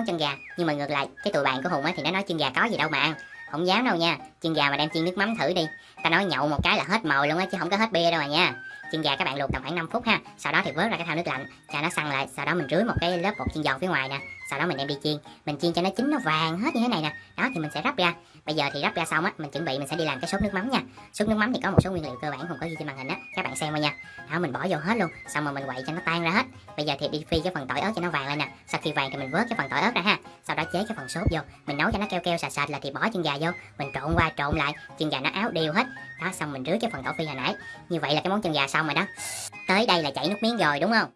món chân gà. Nhưng mà ngược lại, cái tụi bạn của hùng á thì nó nói chân gà có gì đâu mà ăn. Không dám đâu nha. Chân gà mà đem chiên nước mắm thử đi. Ta nói nhậu một cái là hết mồi luôn á, chứ không có hết bia đâu mà nha. Chân gà các bạn luộc tầm khoảng 5 phút ha. Sau đó thì vớt ra cái thau nước lạnh. Cho nó săn lại. Sau đó mình rưới một cái lớp bột chiên giòn phía ngoài nè sau đó mình đem đi chiên. Mình chiên cho nó chín, nó vàng hết như thế này nè. Đó, thì mình sẽ rắp ra. Bây giờ thì rắp ra xong á, mình chuẩn bị mình sẽ đi làm cái sốt nước mắm nha. Sốt nước mắm thì có một số nguyên liệu cơ bản không có ghi trên màn hình á. Các bạn xem qua nha. Đó, mình bỏ vô hết luôn. Xong rồi mình quậy cho nó tan ra hết. Bây giờ thì đi phi cái phần tỏi ớt cho nó vàng lên nè. Sau khi vàng thì mình vớt cái phần tỏi ớt ra ha. Sau đó chế cái phần sốt vô. Mình nấu cho nó keo keo sạch sạch là thì bỏ chân gà vô. Mình trộn qua trộn lại. Chân gà nó áo đều hết. Đó, xong mình rưới cái phần tỏi phi hồi nãy. Như vậy là cái món chân gà xong rồi đó. Tới đây là chảy nước miếng rồi, đúng không?